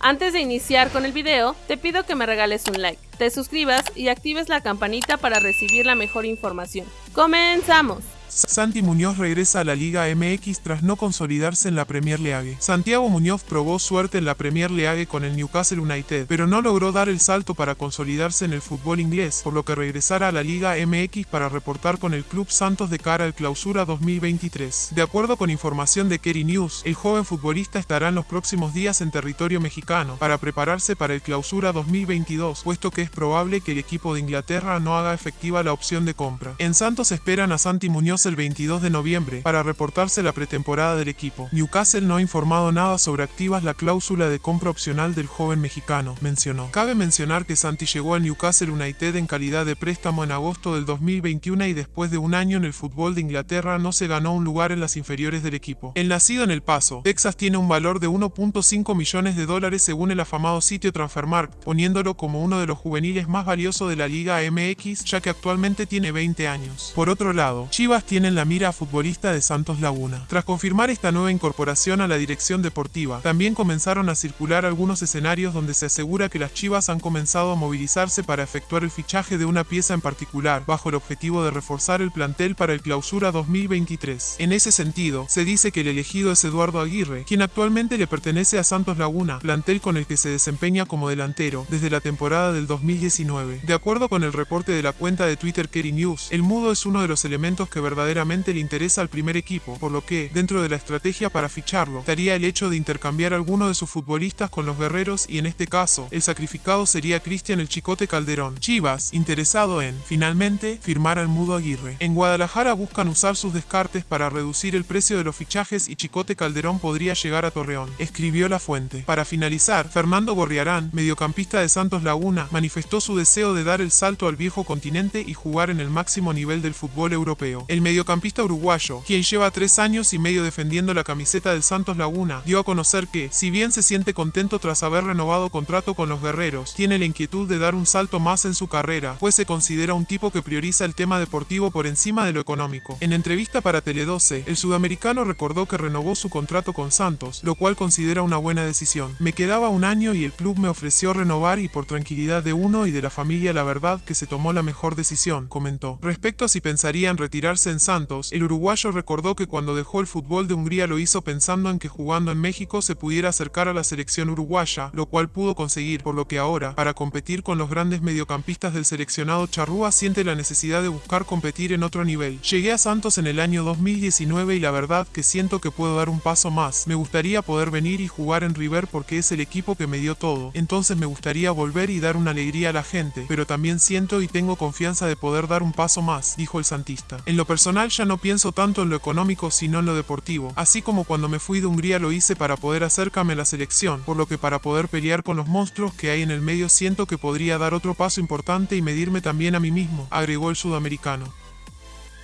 Antes de iniciar con el video, te pido que me regales un like, te suscribas y actives la campanita para recibir la mejor información. ¡Comenzamos! Santi Muñoz regresa a la Liga MX tras no consolidarse en la Premier League. Santiago Muñoz probó suerte en la Premier League con el Newcastle United, pero no logró dar el salto para consolidarse en el fútbol inglés, por lo que regresará a la Liga MX para reportar con el Club Santos de cara al Clausura 2023. De acuerdo con información de Kerry News, el joven futbolista estará en los próximos días en territorio mexicano para prepararse para el Clausura 2022, puesto que es probable que el equipo de Inglaterra no haga efectiva la opción de compra. En Santos esperan a Santi Muñoz el 22 de noviembre para reportarse la pretemporada del equipo. Newcastle no ha informado nada sobre activas la cláusula de compra opcional del joven mexicano, mencionó. Cabe mencionar que Santi llegó al Newcastle United en calidad de préstamo en agosto del 2021 y después de un año en el fútbol de Inglaterra no se ganó un lugar en las inferiores del equipo. El nacido en El Paso, Texas tiene un valor de 1.5 millones de dólares según el afamado sitio Transfermarkt, poniéndolo como uno de los juveniles más valiosos de la Liga MX, ya que actualmente tiene 20 años. Por otro lado, Chivas tienen la mira a futbolista de Santos Laguna. Tras confirmar esta nueva incorporación a la dirección deportiva, también comenzaron a circular algunos escenarios donde se asegura que las Chivas han comenzado a movilizarse para efectuar el fichaje de una pieza en particular, bajo el objetivo de reforzar el plantel para el clausura 2023. En ese sentido, se dice que el elegido es Eduardo Aguirre, quien actualmente le pertenece a Santos Laguna, plantel con el que se desempeña como delantero desde la temporada del 2019. De acuerdo con el reporte de la cuenta de Twitter Kerry News, el mudo es uno de los elementos que verdaderamente verdaderamente le interesa al primer equipo, por lo que, dentro de la estrategia para ficharlo, estaría el hecho de intercambiar alguno de sus futbolistas con los guerreros y en este caso, el sacrificado sería Cristian el Chicote Calderón. Chivas, interesado en, finalmente, firmar al Mudo Aguirre. En Guadalajara buscan usar sus descartes para reducir el precio de los fichajes y Chicote Calderón podría llegar a Torreón, escribió la fuente. Para finalizar, Fernando Gorriarán, mediocampista de Santos Laguna, manifestó su deseo de dar el salto al viejo continente y jugar en el máximo nivel del fútbol europeo. El mediocampista uruguayo, quien lleva tres años y medio defendiendo la camiseta del Santos Laguna, dio a conocer que, si bien se siente contento tras haber renovado contrato con los guerreros, tiene la inquietud de dar un salto más en su carrera, pues se considera un tipo que prioriza el tema deportivo por encima de lo económico. En entrevista para Tele12, el sudamericano recordó que renovó su contrato con Santos, lo cual considera una buena decisión. Me quedaba un año y el club me ofreció renovar y por tranquilidad de uno y de la familia la verdad que se tomó la mejor decisión, comentó. Respecto a si pensaría en retirarse Santos, el uruguayo recordó que cuando dejó el fútbol de Hungría lo hizo pensando en que jugando en México se pudiera acercar a la selección uruguaya, lo cual pudo conseguir, por lo que ahora, para competir con los grandes mediocampistas del seleccionado charrúa siente la necesidad de buscar competir en otro nivel. Llegué a Santos en el año 2019 y la verdad que siento que puedo dar un paso más. Me gustaría poder venir y jugar en River porque es el equipo que me dio todo. Entonces me gustaría volver y dar una alegría a la gente, pero también siento y tengo confianza de poder dar un paso más, dijo el santista. En lo personal personal ya no pienso tanto en lo económico sino en lo deportivo, así como cuando me fui de Hungría lo hice para poder acercarme a la selección, por lo que para poder pelear con los monstruos que hay en el medio siento que podría dar otro paso importante y medirme también a mí mismo, agregó el sudamericano.